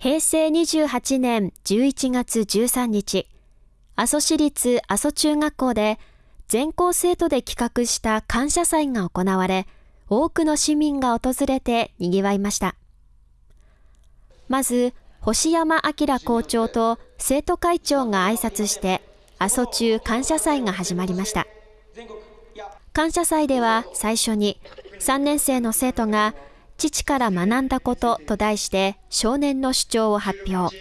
平成28年11月13日、阿蘇市立阿蘇中学校で全校生徒で企画した感謝祭が行われ、多くの市民が訪れて賑わいました。まず、星山明校長と生徒会長が挨拶して、阿蘇中感謝祭が始まりました。感謝祭では最初に3年生の生徒が父から学んだことと題して少年の主張を発表。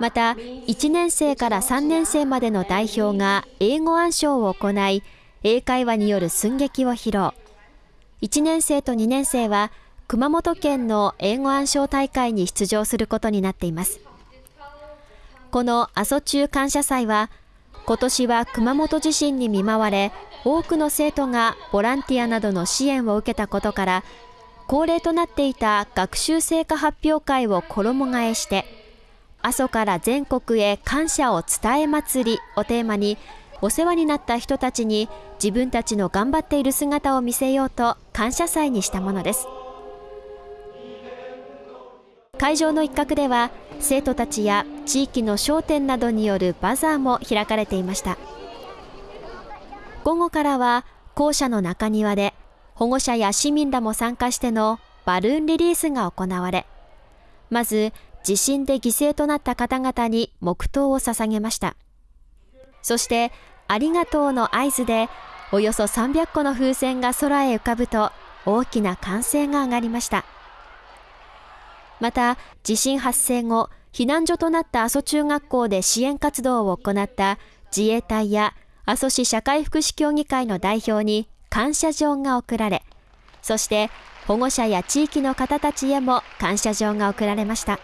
また、1年生から3年生までの代表が英語暗唱を行い、英会話による寸劇を披露。1年生と2年生は熊本県の英語暗唱大会に出場することになっています。この阿蘇中感謝祭は、今年は熊本地震に見舞われ、多くの生徒がボランティアなどの支援を受けたことから、恒例となっていた学習成果発表会を衣替えして、阿蘇から全国へ感謝を伝え祭りをテーマに、お世話になった人たちに自分たちの頑張っている姿を見せようと感謝祭にしたものです。会場の一角では生徒たちや地域の商店などによるバザーも開かれていました午後からは校舎の中庭で保護者や市民らも参加してのバルーンリリースが行われ、まず地震で犠牲となった方々に黙祷を捧げました。そして、ありがとうの合図で、およそ300個の風船が空へ浮かぶと、大きな歓声が上がりました。また、地震発生後、避難所となった阿蘇中学校で支援活動を行った自衛隊や阿蘇市社会福祉協議会の代表に感謝状が贈られ、そして保護者や地域の方たちへも感謝状が贈られました。